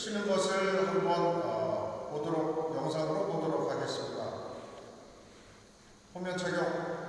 치는 것을 한번 어, 보도록 영상으로 보도록 하겠습니다. 화면 착용.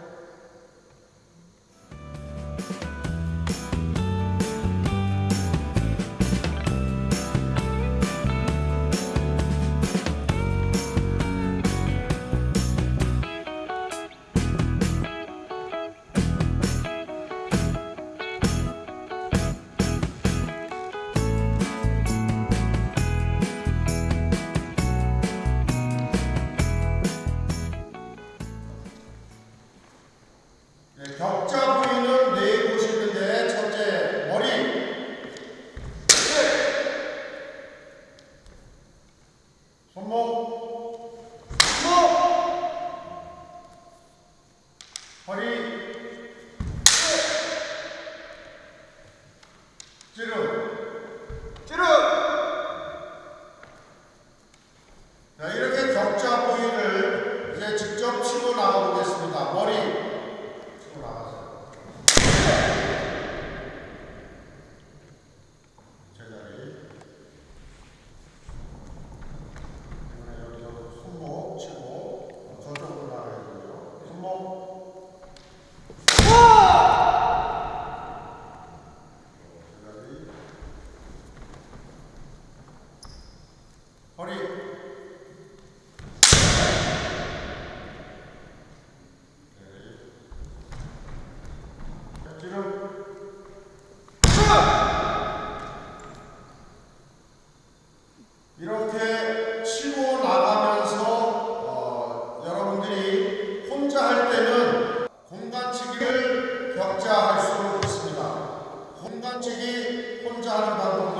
Bhagavad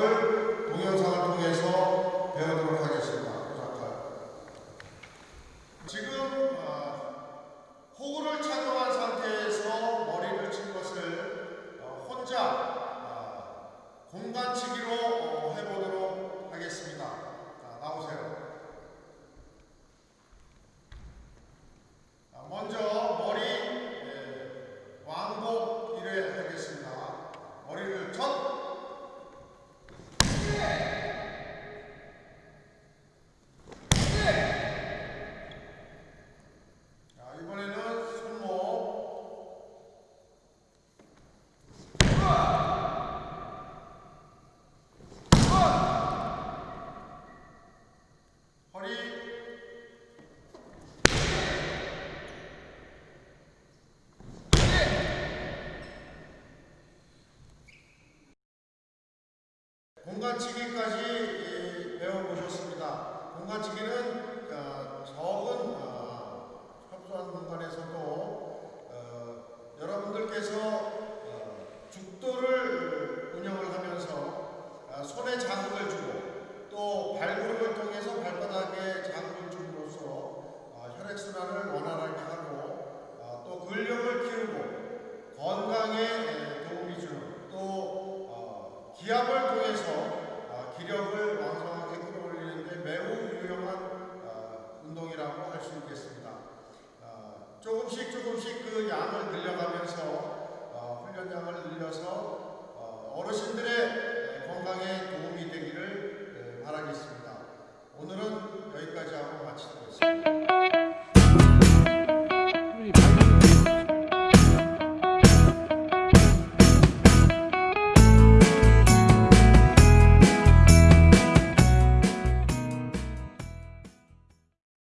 공간치기까지 예, 배워보셨습니다. 공간치기는 어, 적은 어, 협소한 공간에서도 어, 여러분들께서 죽도를 운영을 하면서 손의 자극을